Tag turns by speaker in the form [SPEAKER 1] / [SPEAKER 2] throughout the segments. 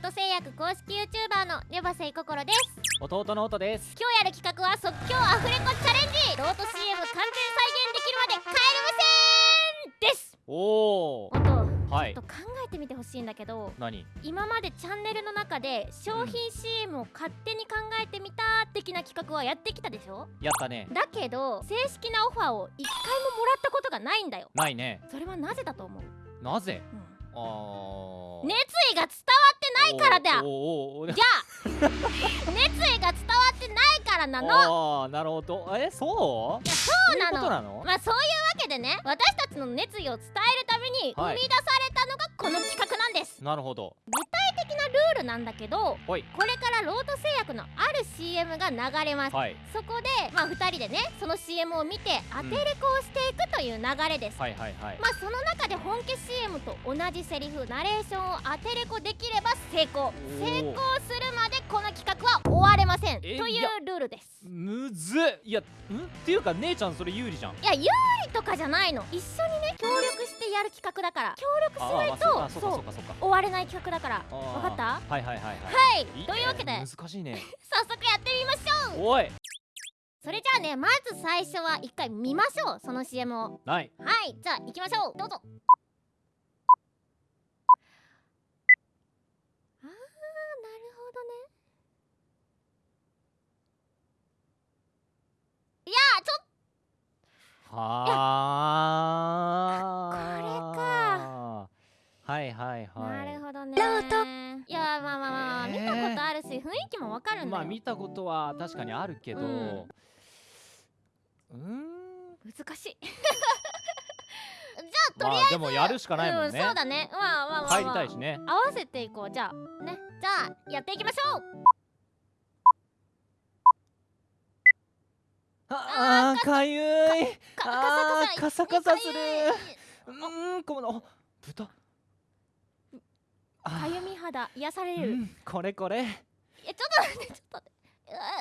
[SPEAKER 1] ート製薬公式 YouTuber のネバセイココロです。
[SPEAKER 2] 弟の音です。
[SPEAKER 1] 今日やる企画は即興アフレコチャレンジ。ロート CM 完全再現できるまでカエル無線です。
[SPEAKER 2] おお
[SPEAKER 1] 音
[SPEAKER 2] はい。
[SPEAKER 1] ちょっと考えてみてほしいんだけど
[SPEAKER 2] 何？
[SPEAKER 1] 今までチャンネルの中で商品 CM を勝手に考えてみた的な企画はやってきたでしょ？
[SPEAKER 2] やったね。
[SPEAKER 1] だけど正式なオファーを一回ももらったことがないんだよ。
[SPEAKER 2] ないね。
[SPEAKER 1] それはなぜだと思う、
[SPEAKER 2] なぜ？
[SPEAKER 1] うん熱意が伝わってないからだじゃあ 熱意が伝わってないからなの。
[SPEAKER 2] あーなるほど。えそう？
[SPEAKER 1] いやそうなの。
[SPEAKER 2] なの？
[SPEAKER 1] まあそういうわけでね私たちの熱意を伝えるために
[SPEAKER 2] はい
[SPEAKER 1] 生み出されたのがこの企画なんです、
[SPEAKER 2] なるほど
[SPEAKER 1] ルールなんだけどこれからロート製薬のある CM が流れます、
[SPEAKER 2] はい。
[SPEAKER 1] そこでまあ2人でねその CM を見て当てレコをしていくという流れです、
[SPEAKER 2] はいはいはい。
[SPEAKER 1] まあその中で本家 CM と同じセリフナレーションを当てレコできれば成功。成功するまでこの企画は終われません。と
[SPEAKER 2] え
[SPEAKER 1] いうルールです。
[SPEAKER 2] むずっ。いやん？っていうか姉ちゃんそれ有利じゃん。
[SPEAKER 1] いや有利とかじゃないの。一緒にね。協力やる企画だから。協力しないと
[SPEAKER 2] そう
[SPEAKER 1] 終われない企画だから。
[SPEAKER 2] あー。
[SPEAKER 1] わかった？
[SPEAKER 2] はいはいはいはい。
[SPEAKER 1] はい。
[SPEAKER 2] い
[SPEAKER 1] というわけで。
[SPEAKER 2] 難しいね。
[SPEAKER 1] 早速やってみましょう。
[SPEAKER 2] おい。
[SPEAKER 1] それじゃあねまず最初は一回見ましょう。その CM を。
[SPEAKER 2] ない。
[SPEAKER 1] はい。じゃあ行きましょう。どうぞ。あーなるほどね。いやーちょっ
[SPEAKER 2] はあ
[SPEAKER 1] 見たことあるし雰囲気もわかるんだよ、
[SPEAKER 2] まあ見たことは確かにあるけど。
[SPEAKER 1] う
[SPEAKER 2] うんーん。
[SPEAKER 1] 難しい。じゃあとりあえず、
[SPEAKER 2] まあでもやるしかないもんね。
[SPEAKER 1] うん、そうだね。まあまあまあ、まあ、
[SPEAKER 2] 帰りたいしね。
[SPEAKER 1] 合わせていこう。じゃあね。じゃあやっていきましょう。
[SPEAKER 2] あーかゆい。
[SPEAKER 1] か
[SPEAKER 2] あーカサカサする。
[SPEAKER 1] う
[SPEAKER 2] ーんこのあ豚。あ
[SPEAKER 1] かゆみ肌癒される、
[SPEAKER 2] うんこれこれ。
[SPEAKER 1] えちょっと待ってちょっと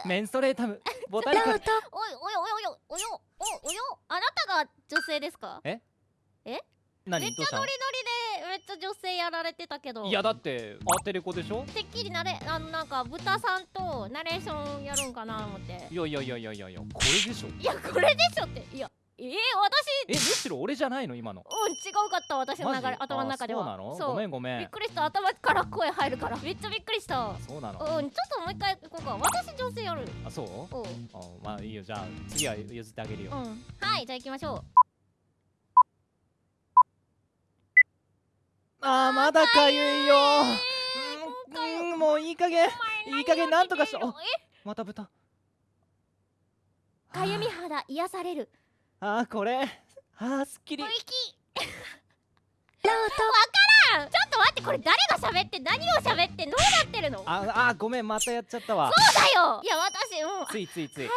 [SPEAKER 2] メンストレータム ボタニカル
[SPEAKER 1] おいおいおいおいおいおよおおよあなたが女性ですか？めっ
[SPEAKER 2] 何どうしたの？
[SPEAKER 1] ちゃノリノリでめっちゃ女性やられてたけど。
[SPEAKER 2] いやだってアテレコでしょ？
[SPEAKER 1] てっきりなれあのなんか豚さんとナレーションやるんかな思って。
[SPEAKER 2] いやいやいやいやいやいやこれでしょ。
[SPEAKER 1] いやこれでしょって。いやえー、私。
[SPEAKER 2] えむしろ俺じゃないの？今の。
[SPEAKER 1] うん違うかった私の流れ頭の中では。
[SPEAKER 2] あそうなの？ごめんごめん。
[SPEAKER 1] びっくりした。頭から声入るから。めっちゃびっくりした。
[SPEAKER 2] そうなの？
[SPEAKER 1] うんちょっともう一回行こうか。私女性やる。
[SPEAKER 2] あそう？
[SPEAKER 1] おう
[SPEAKER 2] あまあいいよ。じゃあ次は譲ってあげるよ。
[SPEAKER 1] うん。はいじゃあ行きましょう。
[SPEAKER 2] あーまだかゆいよ。うんうんもういい加減。いい加減なんとかしろ
[SPEAKER 1] え？
[SPEAKER 2] また豚。
[SPEAKER 1] かゆみ肌癒される
[SPEAKER 2] あーこれ。あーすっきり。
[SPEAKER 1] 吐息 わからん。ちょっと待ってこれ誰が喋って何を喋ってどうなってるの？そう
[SPEAKER 2] ああごめんまたやっちゃったわ。
[SPEAKER 1] だよ。いや私もう。
[SPEAKER 2] ついついつい。い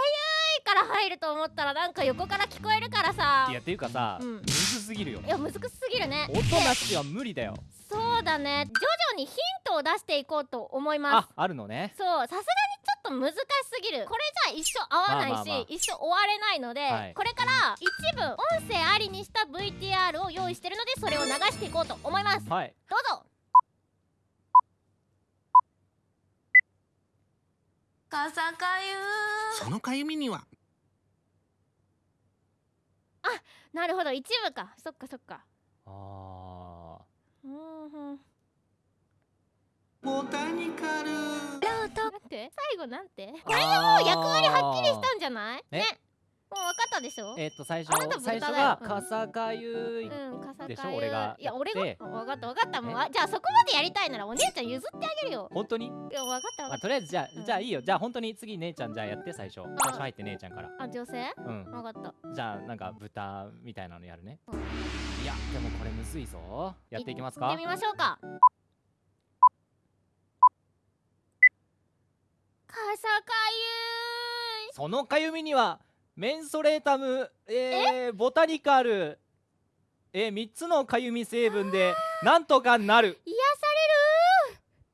[SPEAKER 1] から入ると思ったらなんか横から聞こえるからさ。
[SPEAKER 2] やっていうかさ
[SPEAKER 1] うん。
[SPEAKER 2] むずすぎるよ
[SPEAKER 1] いや難しすぎるね。
[SPEAKER 2] 音なしは無理だよ。
[SPEAKER 1] そうだね。徐々にヒントを出していこうと思います。
[SPEAKER 2] ああるのね。
[SPEAKER 1] そうさすがに難しすぎる。これじゃ一生合わないし、
[SPEAKER 2] まあまあまあ。
[SPEAKER 1] 一生終われないので、
[SPEAKER 2] はい。
[SPEAKER 1] これから一部音声ありにした VTR を用意してるのでそれを流していこうと思います。ど
[SPEAKER 2] はい、
[SPEAKER 1] うぞ。
[SPEAKER 3] かさかゆ。
[SPEAKER 4] そのかゆみには。
[SPEAKER 1] なるほど。一部か。そっかそっか。
[SPEAKER 2] あ
[SPEAKER 1] うんうん
[SPEAKER 4] ボタニカル。
[SPEAKER 1] なんて。最後なんて？
[SPEAKER 2] これでも
[SPEAKER 1] 役割はっきりしたんじゃない？
[SPEAKER 2] え？
[SPEAKER 1] ね。もう分かったでしょ？
[SPEAKER 2] えっと最初最初が
[SPEAKER 1] うん。
[SPEAKER 2] かさかゆい
[SPEAKER 1] うん、かさかゆ
[SPEAKER 2] でしょ？俺が
[SPEAKER 1] いや俺が。分かった分かった。もうじゃあそこまでやりたいならお姉ちゃん譲ってあげるよ。
[SPEAKER 2] 本当に？
[SPEAKER 1] いや分かった
[SPEAKER 2] まあ、
[SPEAKER 1] っ
[SPEAKER 2] とりあえずじゃあ、
[SPEAKER 1] うん。
[SPEAKER 2] じゃあいいよ。じゃあ本当に次姉ちゃんじゃあやって最初。最初入って姉ちゃんから。
[SPEAKER 1] たあ女性？
[SPEAKER 2] うん。
[SPEAKER 1] 分かった。
[SPEAKER 2] じゃあなんか豚みたいなのやるね。
[SPEAKER 1] うん。
[SPEAKER 2] いやでもこれむずいぞ。やっていきますか？
[SPEAKER 1] 行ってみましょうかさかゆい。
[SPEAKER 2] そのかゆみにはメンソレータム、えー、ボタニカル、えー、3つのかゆみ成分でなんとかなる。
[SPEAKER 1] 癒さ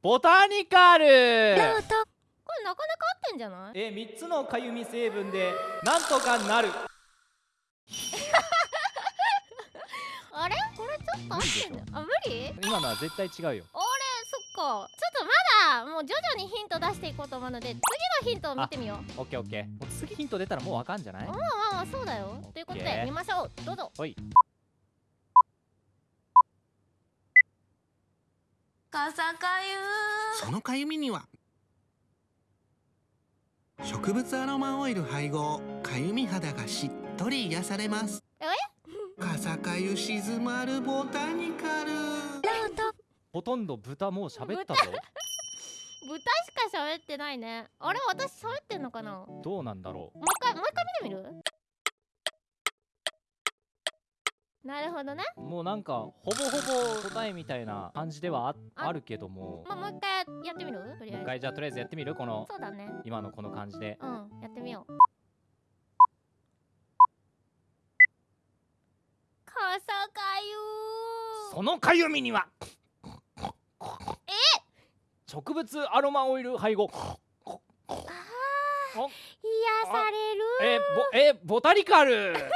[SPEAKER 2] ボタニカル。
[SPEAKER 1] れるこれなかなか合ってんじゃない？
[SPEAKER 2] えー、3つのかゆみ成分でなんとかなる。
[SPEAKER 1] あれ？これちょっと合ってんじゃん。あ無理？
[SPEAKER 2] 今のは絶対違うよ。
[SPEAKER 1] あれそっか。ちょっとまさもう徐々にヒント出していこうと思うので次のヒントを見てみよう。
[SPEAKER 2] オッケーオッケー。もう次ヒント出たらもうわかんじゃない？
[SPEAKER 1] まあまあまあそうだよ。ということで見ましょう。どうぞ。
[SPEAKER 2] ほい。
[SPEAKER 3] かさかゆ。
[SPEAKER 4] そのかゆみには植物アロマオイル配合かゆみ肌がしっとり癒されます。
[SPEAKER 1] え？
[SPEAKER 4] かさかゆ静まるボタニカル。
[SPEAKER 2] ほとんど豚もう喋ったぞ
[SPEAKER 1] 豚しか喋ってないね。あれ私喋ってんのかな？も
[SPEAKER 2] どうなんだろ
[SPEAKER 1] う？一回もう一回見てみる？なるほどね。
[SPEAKER 2] うもうなんかほぼほぼ答えみたいな感じではあ
[SPEAKER 1] あ
[SPEAKER 2] あるけども。
[SPEAKER 1] まあもう一回やってみる？とりあえず。
[SPEAKER 2] 一回じゃあとりあえずやってみる？この
[SPEAKER 1] そうだね。
[SPEAKER 2] 今のこの感じで。
[SPEAKER 1] うんやってみよう。かさかゆ
[SPEAKER 2] そのかゆみには
[SPEAKER 1] え
[SPEAKER 2] 植物アロマオイル配合。
[SPEAKER 1] あー
[SPEAKER 2] お。
[SPEAKER 1] 癒される。
[SPEAKER 2] えボえボタニカル。
[SPEAKER 1] でし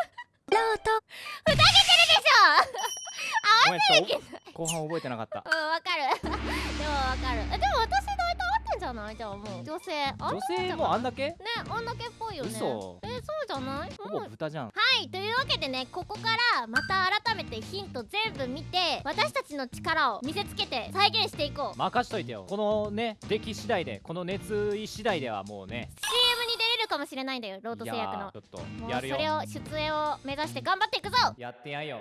[SPEAKER 2] ごめんちょっと後半覚えてなかった。
[SPEAKER 1] ょうんわかる。でもわかる。えでも私大体合ってんじゃない？じゃあもう。女性あ
[SPEAKER 2] 女性もあんだけ？
[SPEAKER 1] ねあんだけっぽいよね。
[SPEAKER 2] 嘘。
[SPEAKER 1] えそうじゃない？
[SPEAKER 2] ほぼ
[SPEAKER 1] うん。
[SPEAKER 2] 豚じゃん。
[SPEAKER 1] はいというわけでねここからまた改めてヒント全部見て私たちの力を見せつけて再現していこう。
[SPEAKER 2] 任しといてよ。このね出来次第でこの熱意次第ではもうね
[SPEAKER 1] CM に出れるかもしれないんだよロート製薬の。
[SPEAKER 2] いやーちょっとやるよ。
[SPEAKER 1] それを出演を目指して頑張っていくぞ。
[SPEAKER 2] やってやんよ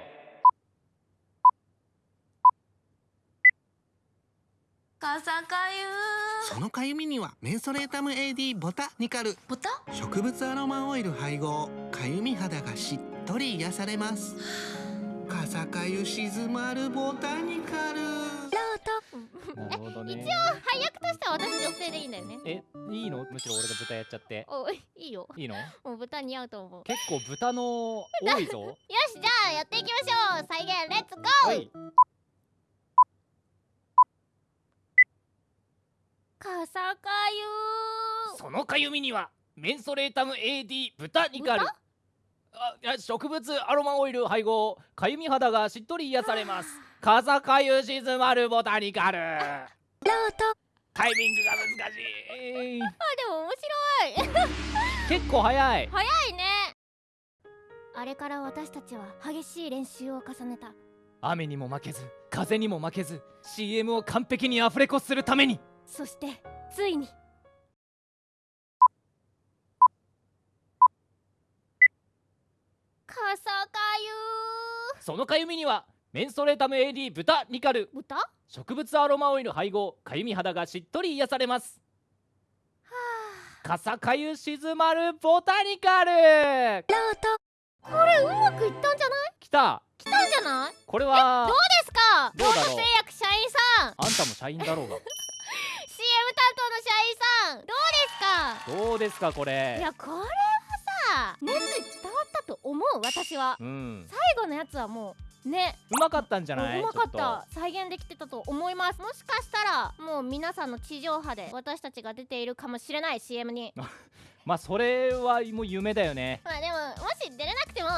[SPEAKER 3] かさかゆ
[SPEAKER 4] そのかゆみにはメンソレータム AD ボタニカル。
[SPEAKER 3] ボタ？
[SPEAKER 4] 植物アロマオイル配合。かゆみ肌がしっとり癒されます。かさかゆ静まるボタニカル。
[SPEAKER 2] なるほどね。
[SPEAKER 1] 一応配役としては私女性でいいんだよね。
[SPEAKER 2] えいいの？むしろ俺が豚やっちゃって。
[SPEAKER 1] おいいよ。
[SPEAKER 2] いいの？
[SPEAKER 1] もう豚似合うと思う。
[SPEAKER 2] 結構豚の多いぞ。
[SPEAKER 1] よしじゃあやっていきましょう。再現レッツゴー
[SPEAKER 2] はい
[SPEAKER 1] かさかゆ。
[SPEAKER 2] そのかゆみにはメンソレータム AD 豚ニカル
[SPEAKER 1] 豚？
[SPEAKER 2] あ植物アロマオイル配合。かゆみ肌がしっとり癒されます。かさかゆ静まるボタニカル。タイミングが難しい。
[SPEAKER 1] あでも面白い。
[SPEAKER 2] 結構早い。
[SPEAKER 1] 早いね。あれから私たちは激しい練習を重ねた。
[SPEAKER 2] 雨にも負けず風にも負けず CM を完璧にアフレコするために
[SPEAKER 1] そしてついに。かさかゆ
[SPEAKER 2] そのかゆみにはメンソレータム AD 豚ニカル。
[SPEAKER 1] 豚？は
[SPEAKER 2] 植物アロマオイル配合。かゆみ肌がしっとり癒されます。
[SPEAKER 1] あ。
[SPEAKER 2] かさかゆ静まるボタニカル。
[SPEAKER 1] これうまくいったんじゃない？
[SPEAKER 2] きた。
[SPEAKER 1] 来たんじゃない？
[SPEAKER 2] これは
[SPEAKER 1] どうですか？
[SPEAKER 2] どうだろう。
[SPEAKER 1] 製薬社員さん。
[SPEAKER 2] あんたも社員だろう
[SPEAKER 1] CM 担当の社員さんどうですか
[SPEAKER 2] がどうですかこ
[SPEAKER 1] い
[SPEAKER 2] れ
[SPEAKER 1] やこれはさ熱意伝わったと思う私は。
[SPEAKER 2] うん。
[SPEAKER 1] 最後のやつはもうね。
[SPEAKER 2] うまかったんじゃない？う
[SPEAKER 1] まかった。再現できてたと思います。もしかしたらもう皆さんの地上波で私たちが出ているかもしれない CM に。
[SPEAKER 2] まあそれはもう夢だよね。
[SPEAKER 1] まあで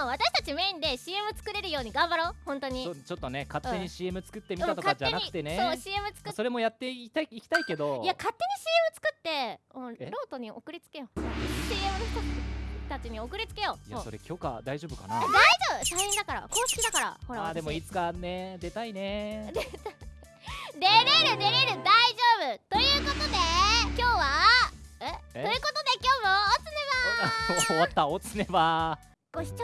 [SPEAKER 1] も私たちメインで CM 作れるように頑張ろう。本当に。
[SPEAKER 2] ちょっとね勝手に
[SPEAKER 1] うん。
[SPEAKER 2] CM 作ってみ
[SPEAKER 1] うん
[SPEAKER 2] たとかじゃなくてね、
[SPEAKER 1] 勝手にそう CM 作っ
[SPEAKER 2] それもやっていきたいいきたいけど。
[SPEAKER 1] いや勝手に CM 作ってうん
[SPEAKER 2] え？
[SPEAKER 1] ロートに送りつけよう。CM の人たちに送りつけよう。
[SPEAKER 2] いやそれ許可大丈夫かな？
[SPEAKER 1] 大丈夫。社員だから。公式だから。ほら
[SPEAKER 2] あーでも
[SPEAKER 1] 私。
[SPEAKER 2] いつかね出たいね。
[SPEAKER 1] 出れる出れる。大丈夫。ということで今日はえ？
[SPEAKER 2] え？
[SPEAKER 1] ということで今日もおつね
[SPEAKER 2] 終わった。おつねば
[SPEAKER 1] ご視聴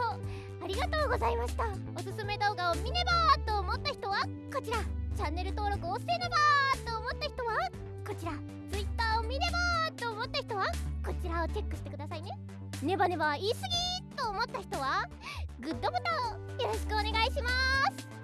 [SPEAKER 1] ありがとうございました。おすすめ動画を見ねばーと思った人はこちら。チャンネル登録をせねばーと思った人はこちら。Twitter を見ねばーと思った人はこちらをチェックしてくださいね。ネバネバ言い過ぎと思った人はグッドボタンよろしくお願いします。